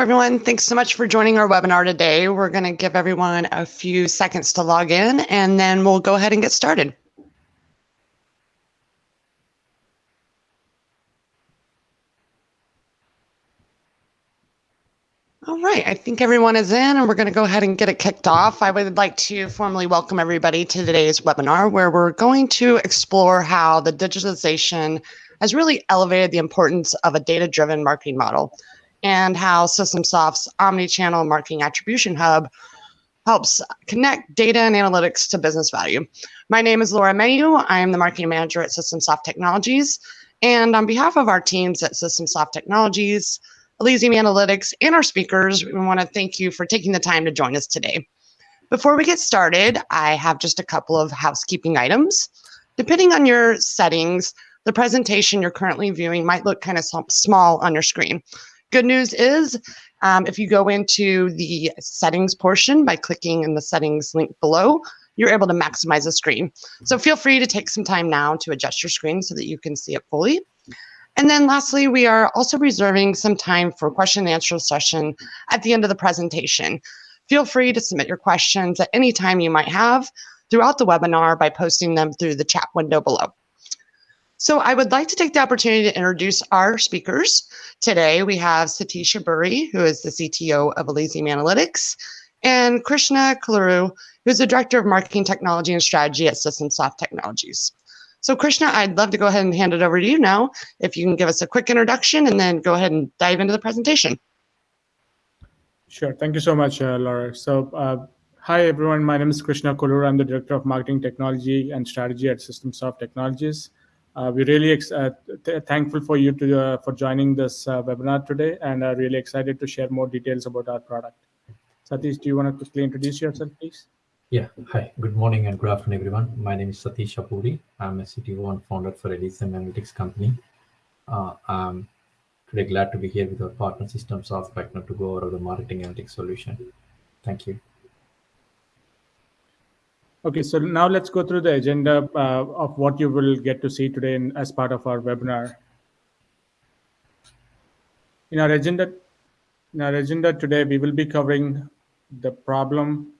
everyone. Thanks so much for joining our webinar today. We're going to give everyone a few seconds to log in, and then we'll go ahead and get started. All right, I think everyone is in and we're going to go ahead and get it kicked off. I would like to formally welcome everybody to today's webinar where we're going to explore how the digitalization has really elevated the importance of a data-driven marketing model and how SystemSoft's omni-channel marketing attribution hub helps connect data and analytics to business value. My name is Laura Mayu. I am the marketing manager at SystemSoft Technologies. And on behalf of our teams at SystemSoft Technologies, Elysium Analytics, and our speakers, we want to thank you for taking the time to join us today. Before we get started, I have just a couple of housekeeping items. Depending on your settings, the presentation you're currently viewing might look kind of small on your screen. Good news is um, if you go into the settings portion by clicking in the settings link below, you're able to maximize the screen. So feel free to take some time now to adjust your screen so that you can see it fully. And then lastly, we are also reserving some time for question and answer session at the end of the presentation. Feel free to submit your questions at any time you might have throughout the webinar by posting them through the chat window below. So I would like to take the opportunity to introduce our speakers. Today we have Satish Abburi, who is the CTO of Elysium Analytics, and Krishna Kaluru, who's the Director of Marketing Technology and Strategy at SystemSoft Technologies. So Krishna, I'd love to go ahead and hand it over to you now. If you can give us a quick introduction and then go ahead and dive into the presentation. Sure. Thank you so much, uh, Laura. So uh, hi, everyone. My name is Krishna Kaluru. I'm the Director of Marketing Technology and Strategy at SystemSoft Technologies. Uh, we're really uh, th thankful for you to, uh, for joining this webinar today and are really excited to share more details about our product. Satish, do you want to quickly introduce yourself, please? Yeah, hi, good morning and good afternoon, everyone. My name is Satish Abburi. I'm a CTO and founder for Elysium Analytics Company. Uh, I'm today glad to be here with our partner SystemSoft Partner to go over the marketing analytics solution. Thank you. Okay, so now let's go through the agenda uh, of what you will get to see today in, as part of our webinar. In our agenda, in our agenda today, we will be covering the problem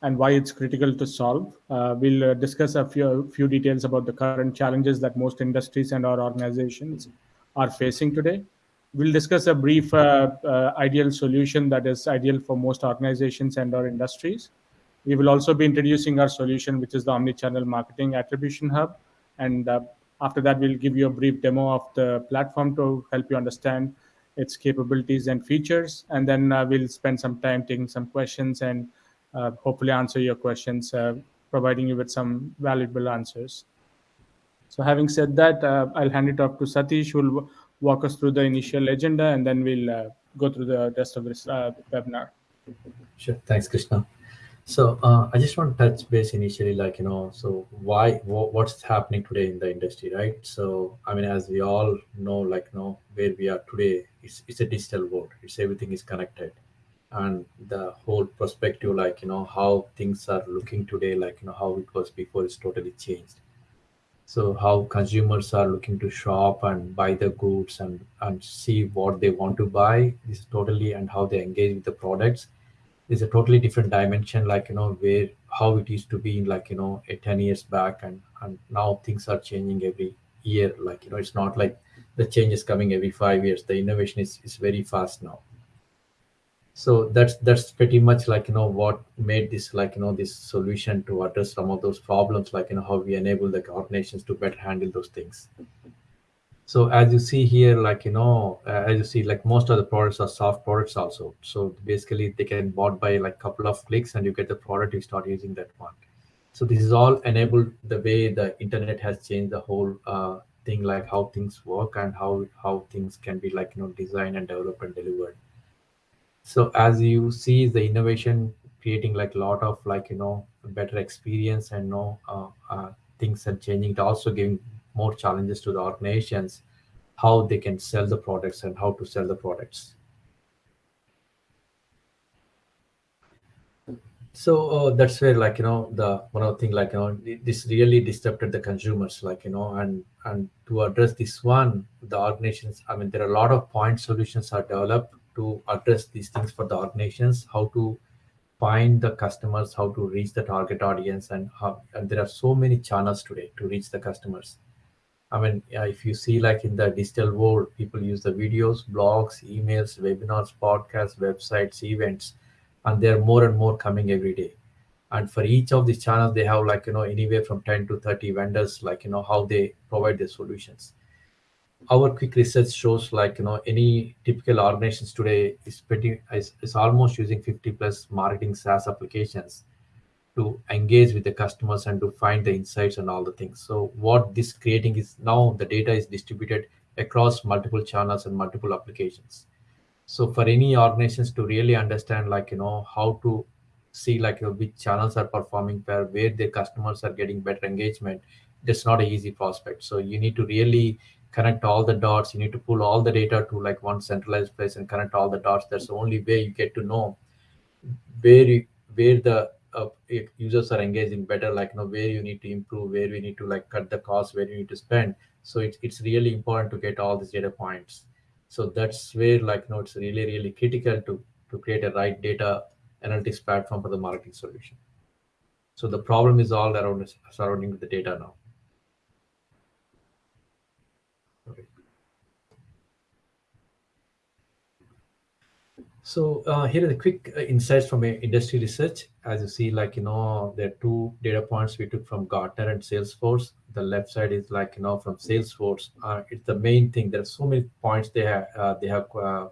and why it's critical to solve. Uh, we'll uh, discuss a few, few details about the current challenges that most industries and our organizations are facing today. We'll discuss a brief uh, uh ideal solution that is ideal for most organizations and our industries. We will also be introducing our solution, which is the Omnichannel Marketing Attribution Hub. And uh, after that, we'll give you a brief demo of the platform to help you understand its capabilities and features. And then uh, we'll spend some time taking some questions and uh, hopefully answer your questions, uh, providing you with some valuable answers. So having said that, uh, I'll hand it off to Satish, who will walk us through the initial agenda, and then we'll uh, go through the rest of this webinar. Sure. Thanks, Krishna. So uh, I just want to touch base initially, like, you know, so why, what's happening today in the industry, right? So, I mean, as we all know, like, you know, where we are today, it's, it's a digital world. It's everything is connected. And the whole perspective, like, you know, how things are looking today, like, you know, how it was before is totally changed. So how consumers are looking to shop and buy the goods and, and see what they want to buy is totally, and how they engage with the products is a totally different dimension like you know where how it used to be in like you know a 10 years back and and now things are changing every year. Like you know it's not like the change is coming every five years. The innovation is, is very fast now. So that's that's pretty much like you know what made this like you know this solution to address some of those problems like you know how we enable the organizations to better handle those things so as you see here, like, you know, uh, as you see, like most of the products are soft products also. So basically they can bought by like a couple of clicks and you get the product, you start using that one. So this is all enabled the way the internet has changed the whole uh, thing, like how things work and how, how things can be like, you know, designed and developed and delivered. So as you see the innovation creating like a lot of like, you know, better experience and you know, uh, uh, things are changing, it also giving more challenges to the organizations, how they can sell the products and how to sell the products. So uh, that's where, like you know, the one of the thing, like you know, this really disrupted the consumers, like you know, and and to address this one, the organizations. I mean, there are a lot of point solutions are developed to address these things for the organizations, how to find the customers, how to reach the target audience, and how and there are so many channels today to reach the customers. I mean, if you see like in the digital world, people use the videos, blogs, emails, webinars, podcasts, websites, events, and there are more and more coming every day. And for each of these channels, they have like you know anywhere from 10 to 30 vendors, like you know how they provide their solutions our quick research shows like you know any typical organizations today is pretty is, is almost using 50 plus marketing SaaS applications to engage with the customers and to find the insights and all the things. So what this creating is now the data is distributed across multiple channels and multiple applications. So for any organizations to really understand like you know how to see like you know, which channels are performing where where their customers are getting better engagement, that's not an easy prospect. So you need to really connect all the dots you need to pull all the data to like one centralized place and connect all the dots that's the only way you get to know where you where the uh, users are engaging better like you know where you need to improve where we need to like cut the cost where you need to spend. So it's, it's really important to get all these data points. So that's where like you know it's really really critical to to create a right data analytics platform for the marketing solution. So the problem is all around surrounding the data now So uh, here are the quick uh, insights from industry research. As you see, like, you know, there are two data points we took from Gartner and Salesforce. The left side is like, you know, from Salesforce. Uh, it's the main thing. There are so many points they have, uh, they have uh,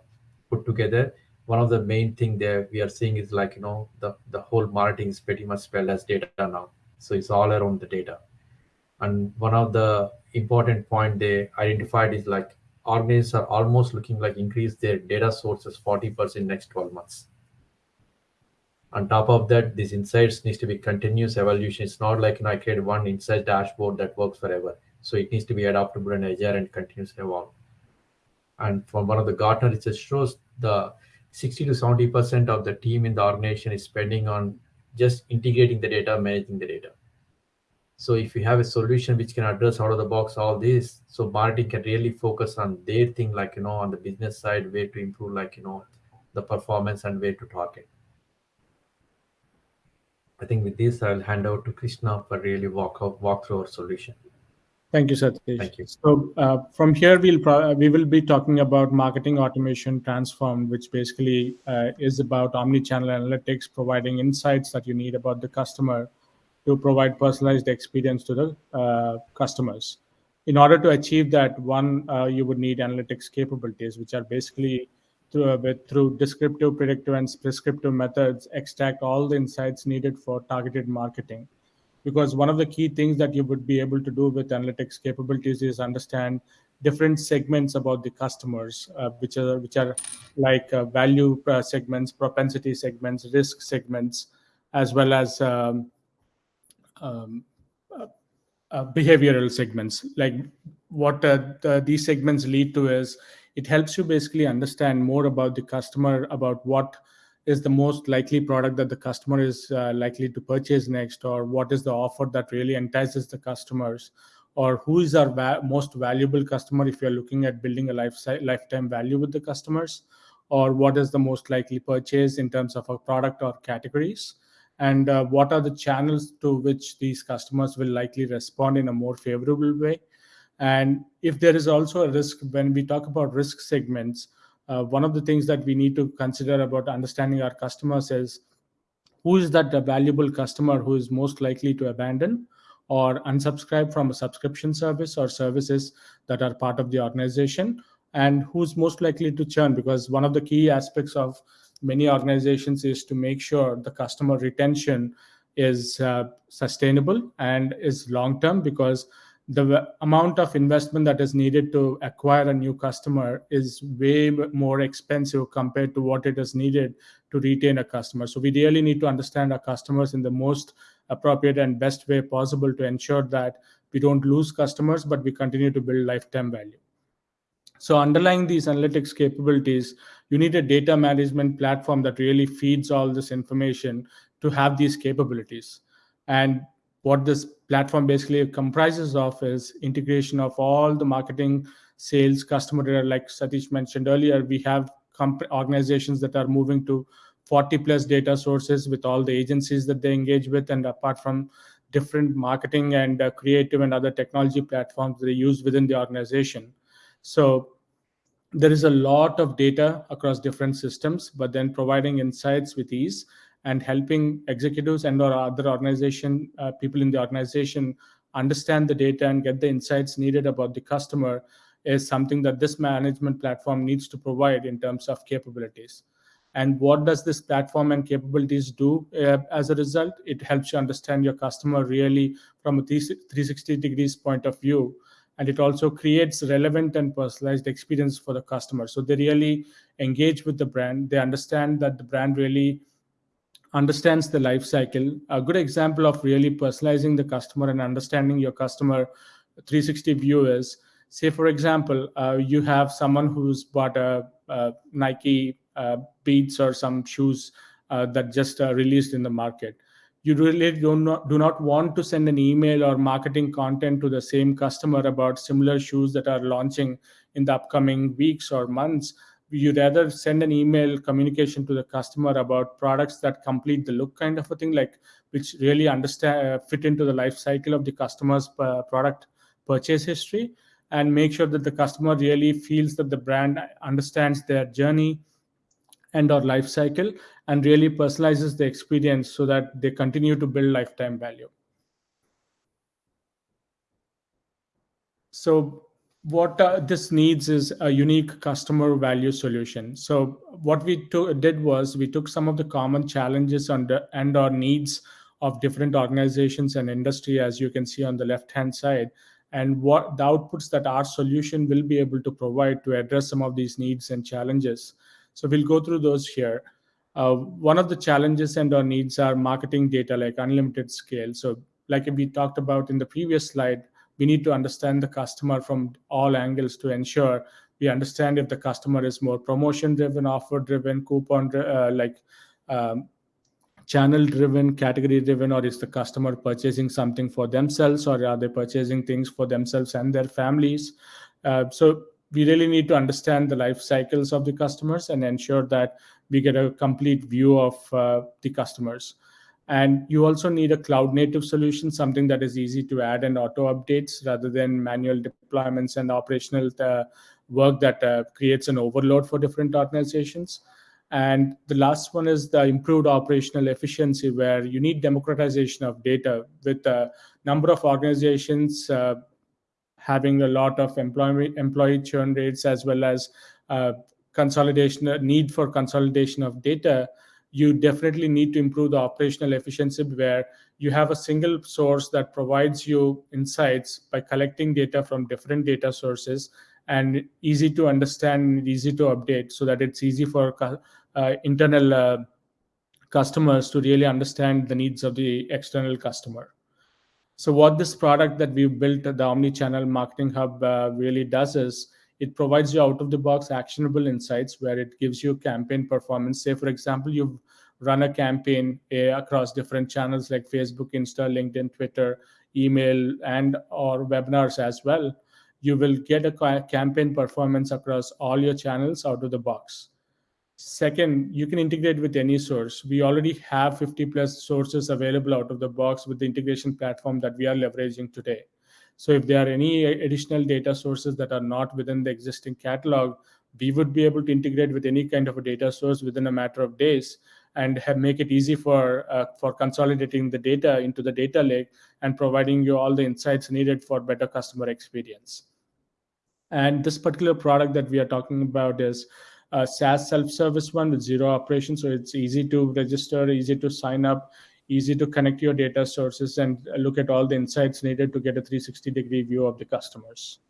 put together. One of the main thing there we are seeing is like, you know, the, the whole marketing is pretty much spelled as data now. So it's all around the data. And one of the important point they identified is like organizations are almost looking like increase their data sources 40% next 12 months. On top of that, these insights needs to be continuous evolution. It's not like you know, I create one insight dashboard that works forever. So it needs to be adaptable and agile and continuously evolve. And from one of the Gartner research shows the 60 to 70% of the team in the organization is spending on just integrating the data, managing the data. So if you have a solution which can address out of the box all this, so marketing can really focus on their thing, like, you know, on the business side, way to improve, like, you know, the performance and way to target. I think with this, I'll hand over to Krishna for really walk, out, walk through our solution. Thank you, Satish. Thank you. So uh, from here, we'll we will be talking about marketing automation transformed, which basically uh, is about omni-channel analytics, providing insights that you need about the customer to provide personalized experience to the uh, customers. In order to achieve that, one, uh, you would need analytics capabilities, which are basically through, uh, with, through descriptive, predictive, and prescriptive methods, extract all the insights needed for targeted marketing. Because one of the key things that you would be able to do with analytics capabilities is understand different segments about the customers, uh, which are which are like uh, value uh, segments, propensity segments, risk segments, as well as um, um, uh, uh, behavioral segments. Like what uh, the, these segments lead to is it helps you basically understand more about the customer, about what is the most likely product that the customer is uh, likely to purchase next, or what is the offer that really entices the customers, or who is our va most valuable customer if you're looking at building a life lifetime value with the customers, or what is the most likely purchase in terms of a product or categories and uh, what are the channels to which these customers will likely respond in a more favorable way? And if there is also a risk when we talk about risk segments uh, one of the things that we need to consider about understanding our customers is who is that valuable customer who is most likely to abandon or unsubscribe from a subscription service or services that are part of the organization and who's most likely to churn? Because one of the key aspects of many organizations is to make sure the customer retention is uh, sustainable and is long term because the amount of investment that is needed to acquire a new customer is way more expensive compared to what it is needed to retain a customer. So we really need to understand our customers in the most appropriate and best way possible to ensure that we don't lose customers, but we continue to build lifetime value. So underlying these analytics capabilities, you need a data management platform that really feeds all this information to have these capabilities. And what this platform basically comprises of is integration of all the marketing, sales, customer data. Like Satish mentioned earlier, we have organizations that are moving to 40 plus data sources with all the agencies that they engage with and apart from different marketing and uh, creative and other technology platforms they use within the organization so there is a lot of data across different systems but then providing insights with ease and helping executives and or other organization uh, people in the organization understand the data and get the insights needed about the customer is something that this management platform needs to provide in terms of capabilities. And what does this platform and capabilities do uh, as a result? It helps you understand your customer really from a 360 degrees point of view and it also creates relevant and personalized experience for the customer. So they really engage with the brand. They understand that the brand really understands the life cycle. A good example of really personalizing the customer and understanding your customer 360 view is say for example uh, you have someone who's bought a, a nike uh, beats or some shoes uh, that just uh, released in the market you really do not, do not want to send an email or marketing content to the same customer about similar shoes that are launching in the upcoming weeks or months. You rather send an email communication to the customer about products that complete the look kind of a thing like which really understand uh, fit into the life cycle of the customer's uh, product purchase history and make sure that the customer really feels that the brand understands their journey and or life cycle and really personalizes the experience so that they continue to build lifetime value. So what uh, this needs is a unique customer value solution. So what we did was we took some of the common challenges under, and or needs of different organizations and industry as you can see on the left hand side and what the outputs that our solution will be able to provide to address some of these needs and challenges so we'll go through those here. Uh, one of the challenges and our needs are marketing data like unlimited scale. So like we talked about in the previous slide, we need to understand the customer from all angles to ensure we understand if the customer is more promotion driven, offer driven, coupon uh, like um, channel driven, category driven, or is the customer purchasing something for themselves or are they purchasing things for themselves and their families? Uh, so we really need to understand the life cycles of the customers and ensure that we get a complete view of uh, the customers. And you also need a cloud native solution something that is easy to add and auto updates rather than manual deployments and operational uh, work that uh, creates an overload for different organizations. And the last one is the improved operational efficiency where you need democratization of data with a number of organizations uh, having a lot of employee employee churn rates as well as uh, consolidation need for consolidation of data you definitely need to improve the operational efficiency where you have a single source that provides you insights by collecting data from different data sources and easy to understand and easy to update so that it's easy for uh, internal uh, customers to really understand the needs of the external customer so what this product that we've built, the Omni-Channel Marketing Hub, uh, really does is it provides you out-of-the-box actionable insights where it gives you campaign performance. Say, for example, you've run a campaign uh, across different channels like Facebook, Insta, LinkedIn, Twitter, email, and or webinars as well. You will get a campaign performance across all your channels out of the box. Second, you can integrate with any source. We already have 50 plus sources available out of the box with the integration platform that we are leveraging today. So if there are any additional data sources that are not within the existing catalog, we would be able to integrate with any kind of a data source within a matter of days and have, make it easy for uh, for consolidating the data into the data lake and providing you all the insights needed for better customer experience. And this particular product that we are talking about is a SaaS self-service one with zero operation. So it's easy to register, easy to sign up, easy to connect your data sources and look at all the insights needed to get a 360 degree view of the customers.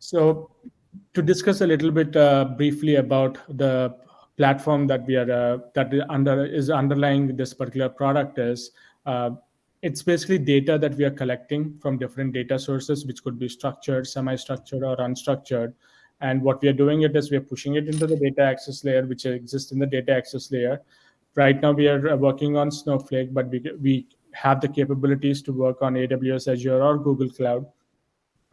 So to discuss a little bit uh, briefly about the platform that we are uh, that under is underlying this particular product is uh, it's basically data that we are collecting from different data sources, which could be structured, semi-structured, or unstructured. And what we are doing it is we are pushing it into the data access layer, which exists in the data access layer. Right now, we are uh, working on Snowflake, but we, we have the capabilities to work on AWS, Azure, or Google Cloud.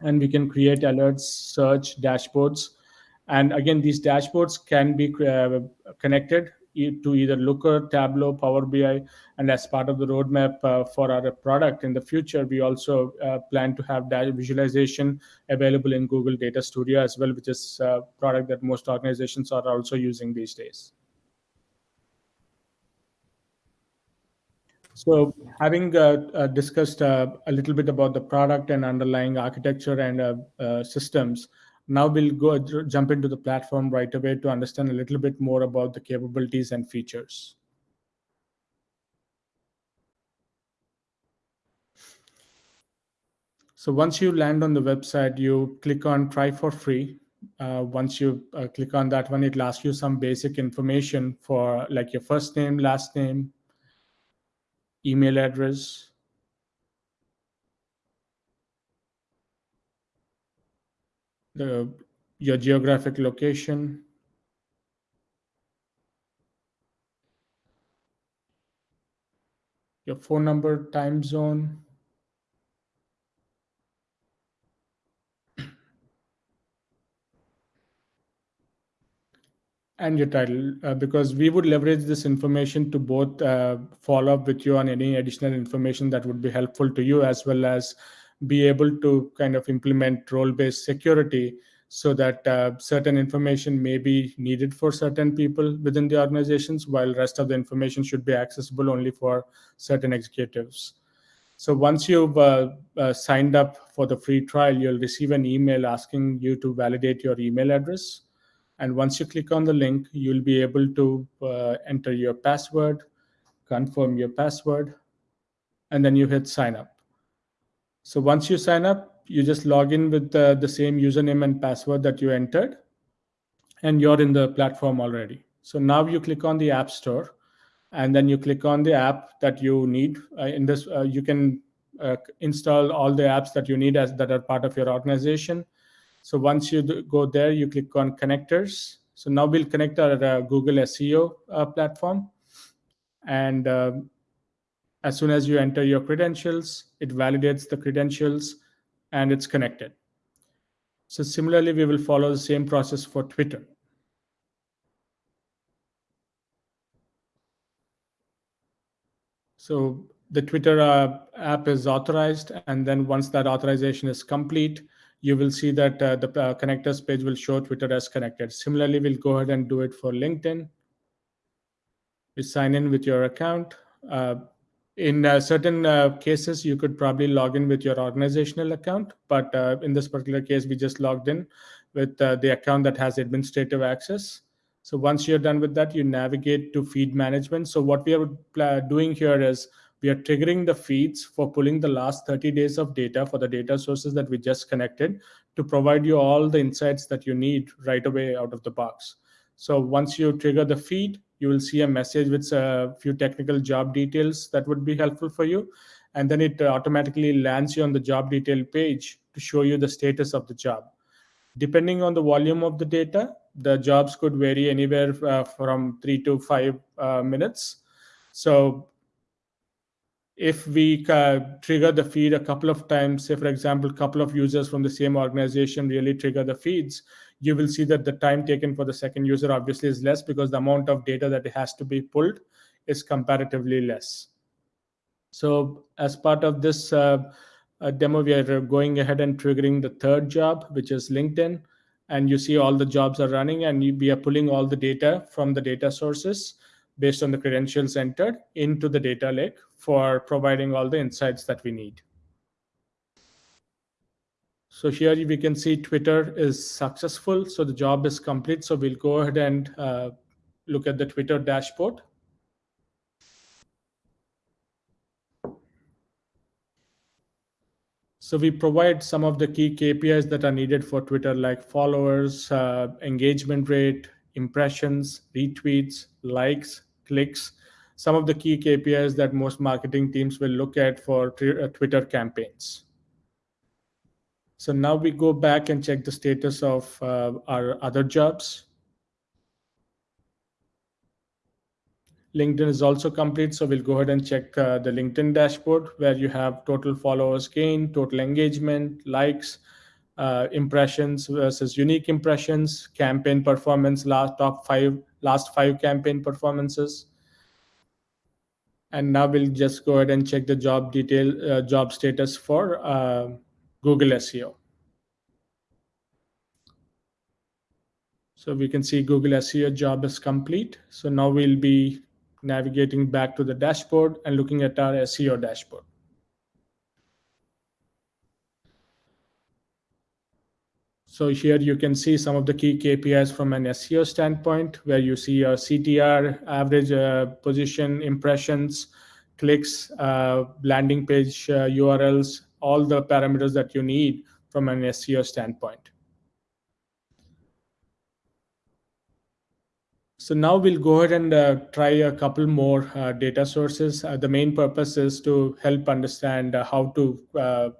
and we can create alerts, search, dashboards. And again, these dashboards can be uh, connected to either Looker, Tableau, Power BI, and as part of the roadmap uh, for our product in the future, we also uh, plan to have visualization available in Google Data Studio as well, which is a product that most organizations are also using these days. So having uh, uh, discussed uh, a little bit about the product and underlying architecture and uh, uh, systems, now we'll go jump into the platform right away to understand a little bit more about the capabilities and features. So once you land on the website, you click on try for free. Uh, once you click on that one, it'll ask you some basic information for like your first name, last name, email address, the your geographic location, your phone number, time zone, and your title uh, because we would leverage this information to both uh, follow up with you on any additional information that would be helpful to you as well as be able to kind of implement role-based security so that uh, certain information may be needed for certain people within the organizations while rest of the information should be accessible only for certain executives so once you've uh, uh, signed up for the free trial you'll receive an email asking you to validate your email address and once you click on the link, you'll be able to uh, enter your password, confirm your password, and then you hit sign up. So once you sign up, you just log in with the, the same username and password that you entered, and you're in the platform already. So now you click on the App Store, and then you click on the app that you need. Uh, in this, uh, you can uh, install all the apps that you need as that are part of your organization so once you go there, you click on connectors. So now we'll connect our uh, Google SEO uh, platform. And uh, as soon as you enter your credentials, it validates the credentials and it's connected. So similarly, we will follow the same process for Twitter. So the Twitter uh, app is authorized. And then once that authorization is complete, you will see that uh, the uh, connectors page will show Twitter as connected. Similarly, we'll go ahead and do it for LinkedIn. You sign in with your account. Uh, in uh, certain uh, cases, you could probably log in with your organizational account, but uh, in this particular case, we just logged in with the account that has administrative access. So once you're done with that, you navigate to feed management. So what we are doing here is we are triggering the feeds for pulling the last 30 days of data for the data sources that we just connected to provide you all the insights that you need right away out of the box. So once you trigger the feed, you will see a message with a few technical job details that would be helpful for you. And then it automatically lands you on the job detail page to show you the status of the job. Depending on the volume of the data, the jobs could vary anywhere uh, from three to five uh, minutes. So if we uh, trigger the feed a couple of times, say, for example, a couple of users from the same organization really trigger the feeds, you will see that the time taken for the second user obviously is less because the amount of data that has to be pulled is comparatively less. So as part of this uh, uh, demo, we are going ahead and triggering the third job, which is LinkedIn. And you see all the jobs are running and we are pulling all the data from the data sources based on the credentials entered into the data lake for providing all the insights that we need. So here we can see Twitter is successful. So the job is complete. So we'll go ahead and uh, look at the Twitter dashboard. So we provide some of the key KPIs that are needed for Twitter, like followers, uh, engagement rate, impressions, retweets, likes, clicks, some of the key KPIs that most marketing teams will look at for uh, Twitter campaigns. So now we go back and check the status of uh, our other jobs. LinkedIn is also complete. So we'll go ahead and check uh, the LinkedIn dashboard where you have total followers gain, total engagement, likes, uh, impressions versus unique impressions, campaign performance, last top five, last five campaign performances. And now we'll just go ahead and check the job detail, uh, job status for uh, Google SEO. So we can see Google SEO job is complete. So now we'll be navigating back to the dashboard and looking at our SEO dashboard. So here you can see some of the key KPIs from an SEO standpoint, where you see your CTR, average uh, position, impressions, clicks, uh, landing page uh, URLs, all the parameters that you need from an SEO standpoint. So now we'll go ahead and uh, try a couple more uh, data sources. Uh, the main purpose is to help understand how to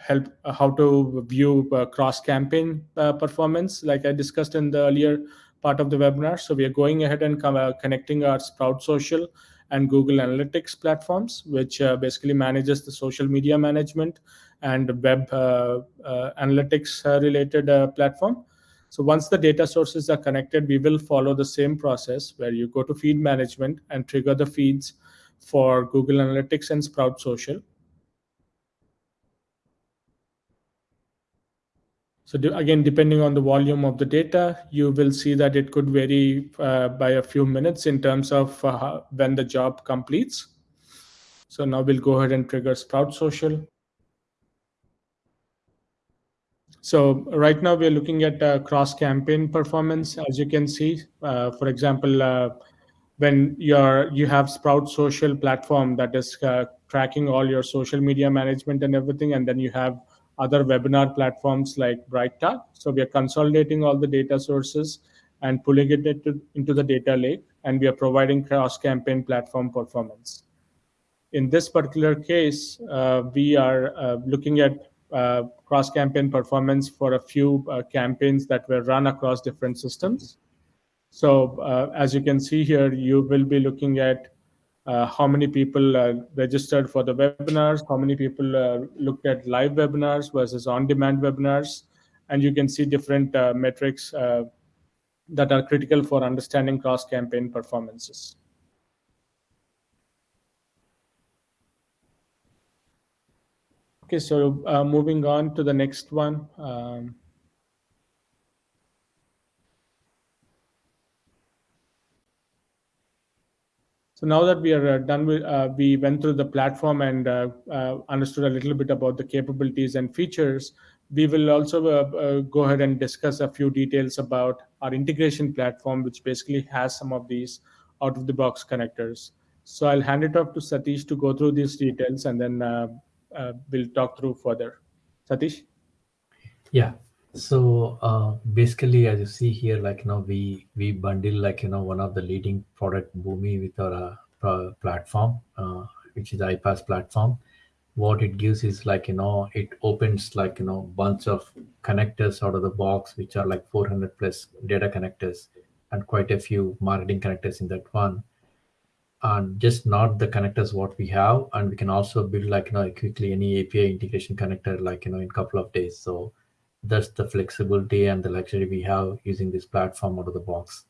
help uh, how to view uh, cross campaign uh, performance like i discussed in the earlier part of the webinar so we are going ahead and connecting our sprout social and google analytics platforms which uh, basically manages the social media management and web uh, uh, analytics related platform so once the data sources are connected, we will follow the same process where you go to feed management and trigger the feeds for Google Analytics and Sprout Social. So again, depending on the volume of the data, you will see that it could vary uh, by a few minutes in terms of uh, when the job completes. So now we'll go ahead and trigger Sprout Social. So right now we're looking at uh, cross-campaign performance. As you can see, uh, for example, uh, when you're, you have Sprout Social platform that is uh, tracking all your social media management and everything, and then you have other webinar platforms like BrightTalk. So we are consolidating all the data sources and pulling it into, into the data lake, and we are providing cross-campaign platform performance. In this particular case, uh, we are uh, looking at uh, cross-campaign performance for a few uh, campaigns that were run across different systems. So uh, as you can see here, you will be looking at uh, how many people uh, registered for the webinars, how many people uh, looked at live webinars versus on-demand webinars, and you can see different uh, metrics uh, that are critical for understanding cross-campaign performances. Okay, so uh, moving on to the next one. Um, So now that we are uh, done with, uh, we went through the platform and uh, uh understood a little bit about the capabilities and features. We will also uh, uh, go ahead and discuss a few details about our integration platform, which basically has some of these out-of-the-box connectors. So I'll hand it off to Satish to go through these details, and then we'll talk through further. Satish? Yeah, so uh, basically, as you see here, like you know, we we bundle like you know one of the leading product Boomi with our uh, platform, uh, which is iPaaS platform. What it gives is like you know it opens like you know bunch of connectors out of the box, which are like 400 plus data connectors and quite a few marketing connectors in that one. And just not the connectors what we have, and we can also build like you know quickly any API integration connector like you know in couple of days. So that's the flexibility and the luxury we have using this platform out of the box.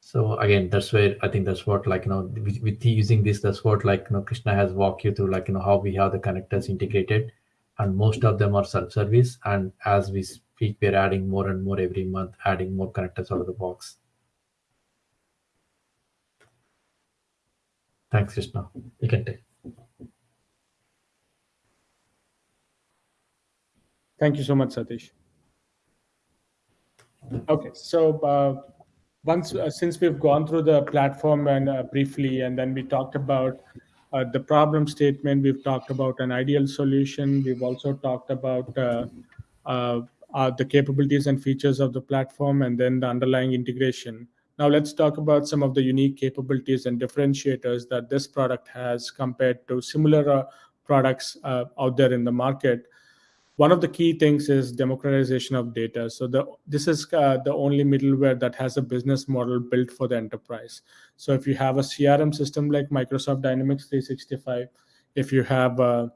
So again that's where i think that's what like you know with, with using this that's what like you know krishna has walked you through like you know how we have the connectors integrated. And most of them are self-service. And as we speak we're adding more and more every month adding more connectors out of the box. Thanks krishna. You can take Thank you so much, Satish. Okay, so uh, once uh, since we've gone through the platform and uh, briefly, and then we talked about uh, the problem statement, we've talked about an ideal solution. We've also talked about uh, uh, the capabilities and features of the platform, and then the underlying integration. Now let's talk about some of the unique capabilities and differentiators that this product has compared to similar products out there in the market one of the key things is democratization of data. So the this is uh, the only middleware that has a business model built for the enterprise. So if you have a CRM system like Microsoft Dynamics 365, if you have a,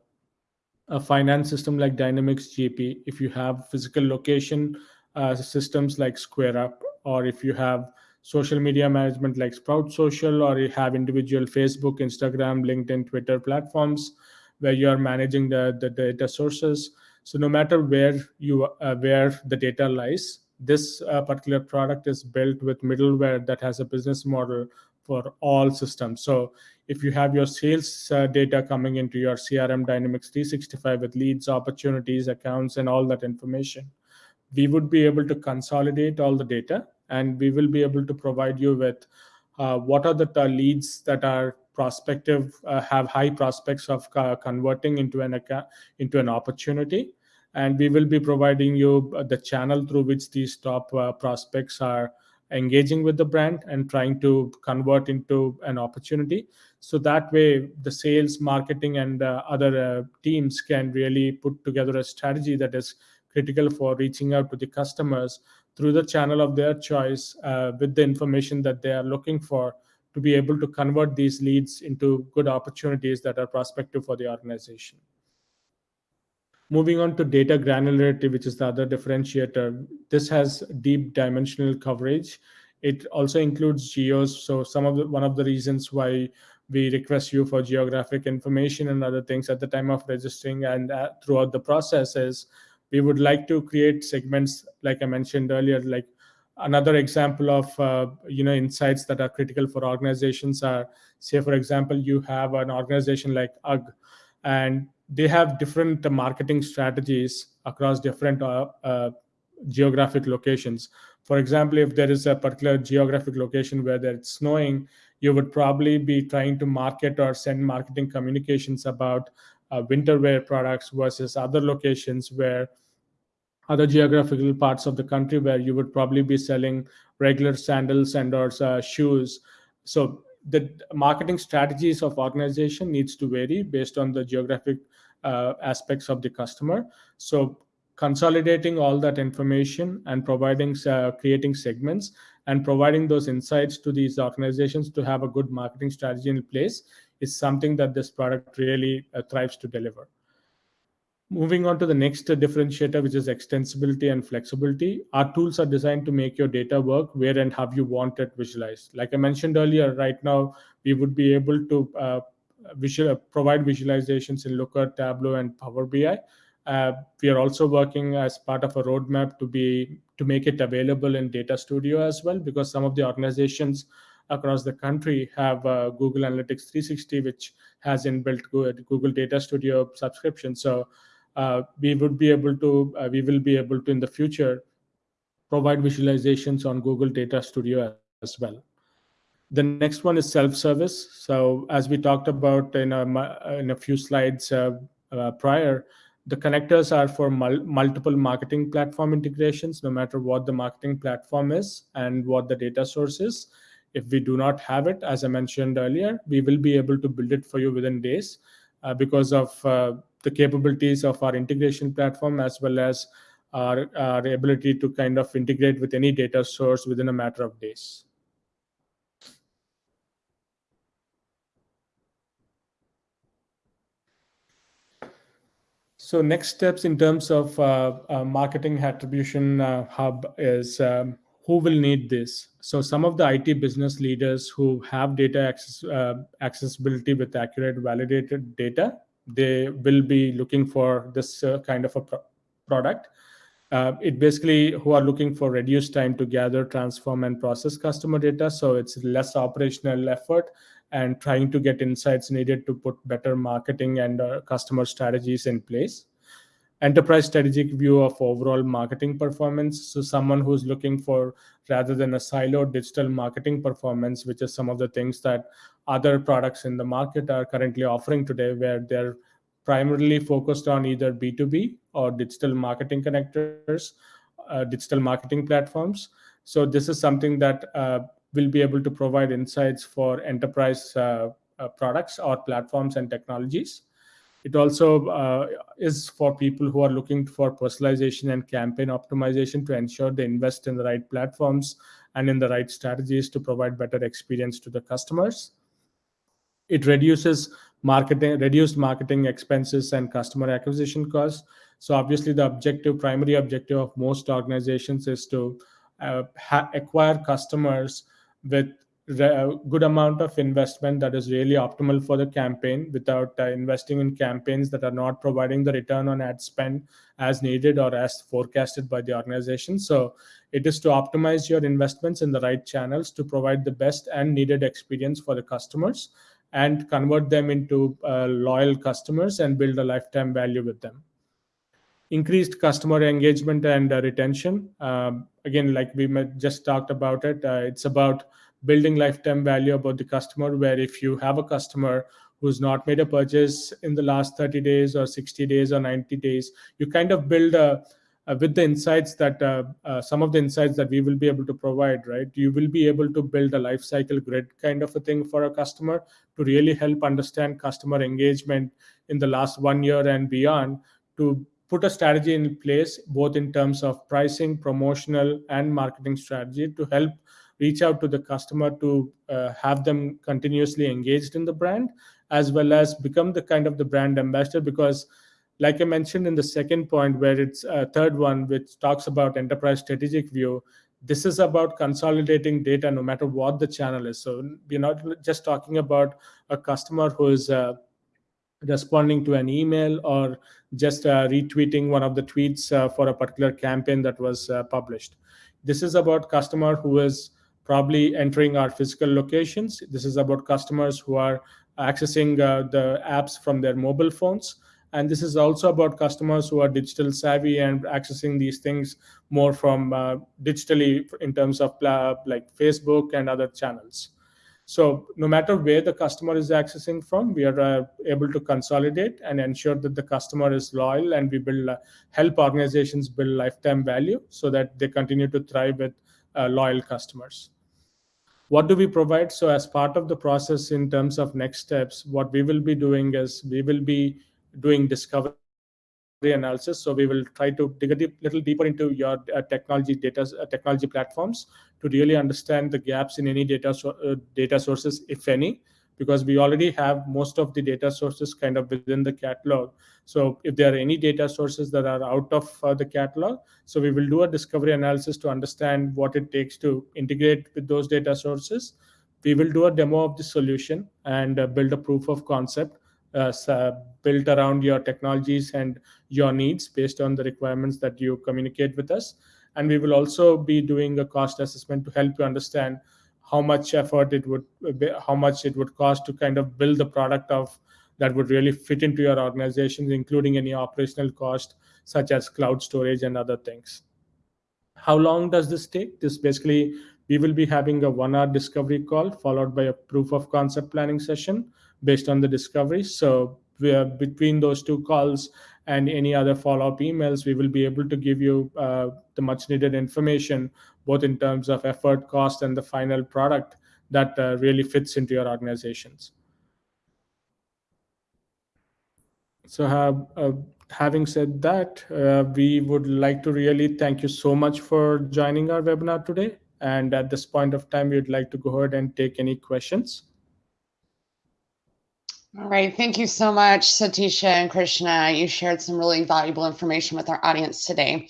a finance system like Dynamics GP, if you have physical location uh, systems like SquareUp, or if you have social media management like Sprout Social, or you have individual Facebook, Instagram, LinkedIn, Twitter platforms where you are managing the, the data sources. So no matter where you uh, where the data lies, this uh, particular product is built with middleware that has a business model for all systems. So if you have your sales uh, data coming into your CRM Dynamics 365 with leads, opportunities, accounts, and all that information, we would be able to consolidate all the data and we will be able to provide you with uh, what are the leads that are prospective, uh, have high prospects of uh, converting into an account, into an opportunity. And we will be providing you uh, the channel through which these top uh, prospects are engaging with the brand and trying to convert into an opportunity. So that way the sales marketing and uh, other uh, teams can really put together a strategy that is critical for reaching out to the customers through the channel of their choice uh, with the information that they are looking for to be able to convert these leads into good opportunities that are prospective for the organization Moving on to data granularity, which is the other differentiator. This has deep dimensional coverage. It also includes geos. So some of the, one of the reasons why we request you for geographic information and other things at the time of registering and uh, throughout the process is we would like to create segments like I mentioned earlier, like another example of uh, you know insights that are critical for organizations are say for example you have an organization like UGG and they have different marketing strategies across different uh, uh, geographic locations. For example, if there is a particular geographic location where it's snowing, you would probably be trying to market or send marketing communications about uh, winter wear products versus other locations where other geographical parts of the country where you would probably be selling regular sandals and or uh, shoes. So the marketing strategies of organization needs to vary based on the geographic aspects of the customer so consolidating all that information and providing uh, creating segments and providing those insights to these organizations to have a good marketing strategy in place is something that this product really uh, thrives to deliver Moving on to the next differentiator, which is extensibility and flexibility. Our tools are designed to make your data work where and how you want it visualized. Like I mentioned earlier, right now, we would be able to uh, visual, provide visualizations in Looker, Tableau, and Power BI. Uh, we are also working as part of a roadmap to be to make it available in Data Studio as well, because some of the organizations across the country have uh, Google Analytics 360, which has inbuilt Google Data Studio subscription. So uh, we would be able to, uh, we will be able to in the future provide visualizations on Google Data Studio as well. The next one is self-service. So as we talked about in a, in a few slides uh, uh, prior, the connectors are for mul multiple marketing platform integrations, no matter what the marketing platform is and what the data source is. If we do not have it, as I mentioned earlier, we will be able to build it for you within days uh, because of uh, the capabilities of our integration platform as well as our, our ability to kind of integrate with any data source within a matter of days. So next steps in terms of uh, uh, marketing attribution uh, hub is um, who will need this. So some of the IT business leaders who have data access, uh, accessibility with accurate validated data they will be looking for this uh, kind of a pro product. Uh, it basically who are looking for reduced time to gather, transform, and process customer data. So it's less operational effort and trying to get insights needed to put better marketing and uh, customer strategies in place enterprise strategic view of overall marketing performance. So someone who's looking for rather than a siloed digital marketing performance, which is some of the things that other products in the market are currently offering today, where they're primarily focused on either B2B or digital marketing connectors, uh, digital marketing platforms. So this is something that uh, will be able to provide insights for enterprise uh, uh products or platforms and technologies. It also uh, is for people who are looking for personalization and campaign optimization to ensure they invest in the right platforms and in the right strategies to provide better experience to the customers. It reduces marketing, reduced marketing expenses and customer acquisition costs. So obviously the objective, primary objective of most organizations is to uh, acquire customers with a good amount of investment that is really optimal for the campaign without uh, investing in campaigns that are not providing the return on ad spend as needed or as forecasted by the organization. So it is to optimize your investments in the right channels to provide the best and needed experience for the customers and convert them into uh, loyal customers and build a lifetime value with them increased customer engagement and uh, retention. Um, again, like we just talked about it, uh, it's about building lifetime value about the customer, where if you have a customer who's not made a purchase in the last 30 days or 60 days or 90 days, you kind of build a, with the insights that uh, uh, some of the insights that we will be able to provide, right? You will be able to build a life cycle grid kind of a thing for a customer to really help understand customer engagement in the last one year and beyond to put a strategy in place, both in terms of pricing, promotional, and marketing strategy to help reach out to the customer to uh, have them continuously engaged in the brand, as well as become the kind of the brand ambassador. Because, like I mentioned in the second point, where it's a uh, third one, which talks about enterprise strategic view, this is about consolidating data no matter what the channel is. So we're not just talking about a customer who is uh, responding to an email or just uh, retweeting one of the tweets uh, for a particular campaign that was uh, published. This is about customer who is probably entering our physical locations. This is about customers who are accessing the apps from their mobile phones. And this is also about customers who are digital savvy and accessing these things more from digitally in terms of like Facebook and other channels. So no matter where the customer is accessing from, we are uh, able to consolidate and ensure that the customer is loyal and we build uh, help organizations build lifetime value so that they continue to thrive with uh, loyal customers. What do we provide? So as part of the process in terms of next steps, what we will be doing is we will be doing discovery analysis. So we will try to dig a little deeper into your uh, technology data, uh, technology platforms to really understand the gaps in any data so, uh, data sources, if any, because we already have most of the data sources kind of within the catalog. So if there are any data sources that are out of uh, the catalog, so we will do a discovery analysis to understand what it takes to integrate with those data sources. We will do a demo of the solution and uh, build a proof of concept uh, built around your technologies and your needs based on the requirements that you communicate with us. And we will also be doing a cost assessment to help you understand how much effort it would, how much it would cost to kind of build the product of that would really fit into your organization, including any operational cost such as cloud storage and other things. How long does this take? This basically, we will be having a one hour discovery call followed by a proof of concept planning session based on the discovery. So we are between those two calls and any other follow-up emails, we will be able to give you uh, the much needed information, both in terms of effort, cost, and the final product that uh, really fits into your organizations. So uh, having said that, uh, we would like to really thank you so much for joining our webinar today. And at this point of time, we'd like to go ahead and take any questions. All right. Thank you so much, Satisha and Krishna. You shared some really valuable information with our audience today.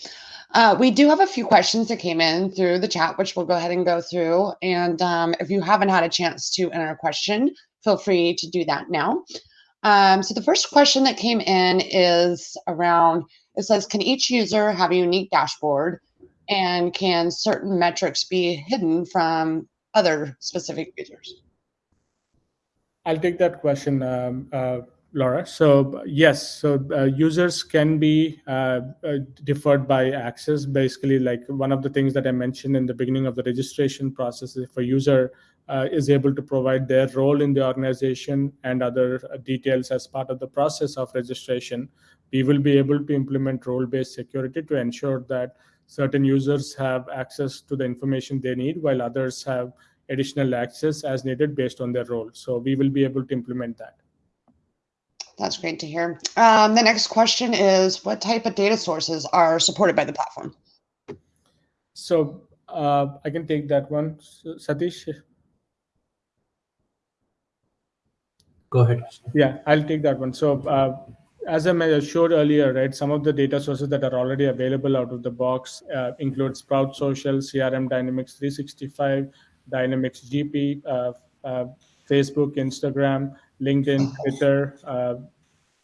Uh, we do have a few questions that came in through the chat, which we'll go ahead and go through. And um, if you haven't had a chance to enter a question, feel free to do that now. Um, so the first question that came in is around, it says, can each user have a unique dashboard? And can certain metrics be hidden from other specific users? I'll take that question, um, uh, Laura. So yes, so uh, users can be uh, uh, deferred by access. Basically, like one of the things that I mentioned in the beginning of the registration process, if a user uh, is able to provide their role in the organization and other details as part of the process of registration, we will be able to implement role-based security to ensure that certain users have access to the information they need while others have additional access as needed based on their role. So we will be able to implement that. That's great to hear. Um, the next question is, what type of data sources are supported by the platform? So uh, I can take that one. Satish? Go ahead. Yeah, I'll take that one. So uh, as I showed earlier, right, some of the data sources that are already available out of the box uh, include Sprout Social, CRM Dynamics 365, Dynamics GP, uh, uh, Facebook, Instagram, LinkedIn, Twitter. Uh,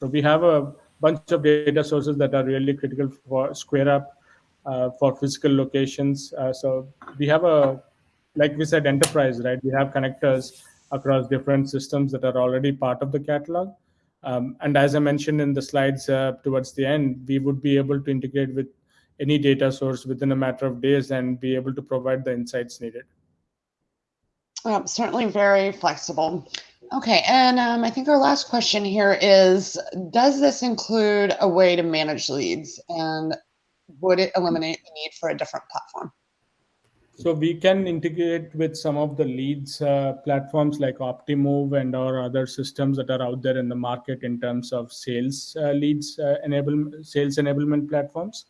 so we have a bunch of data sources that are really critical for SquareUp uh, for physical locations. Uh, so we have a, like we said, enterprise, right? We have connectors across different systems that are already part of the catalog. Um, and as I mentioned in the slides uh, towards the end, we would be able to integrate with any data source within a matter of days and be able to provide the insights needed. Um, certainly very flexible. Okay, and um, I think our last question here is, does this include a way to manage leads and would it eliminate the need for a different platform? So we can integrate with some of the leads uh, platforms like Optimove and our other systems that are out there in the market in terms of sales uh, leads uh, enable sales enablement platforms.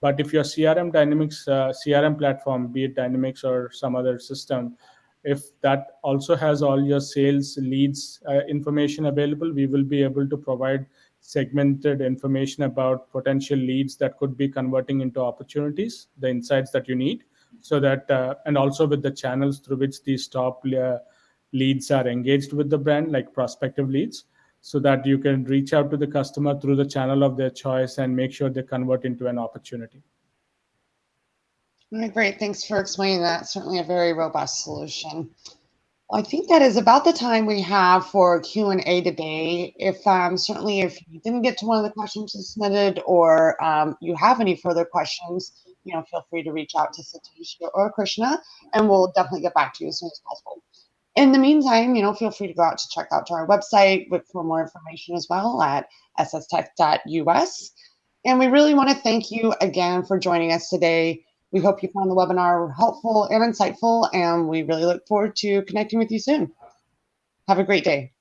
But if your CRM Dynamics uh, CRM platform, be it Dynamics or some other system, if that also has all your sales leads uh, information available, we will be able to provide segmented information about potential leads that could be converting into opportunities, the insights that you need so that uh, and also with the channels through which these top uh, leads are engaged with the brand like prospective leads so that you can reach out to the customer through the channel of their choice and make sure they convert into an opportunity great thanks for explaining that certainly a very robust solution I think that is about the time we have for Q&A today. If um, certainly if you didn't get to one of the questions submitted or um, you have any further questions, you know, feel free to reach out to Satish or Krishna, and we'll definitely get back to you as soon as possible. In the meantime, you know, feel free to go out to check out to our website for more information as well at sstech.us. And we really want to thank you again for joining us today. We hope you found the webinar helpful and insightful, and we really look forward to connecting with you soon. Have a great day.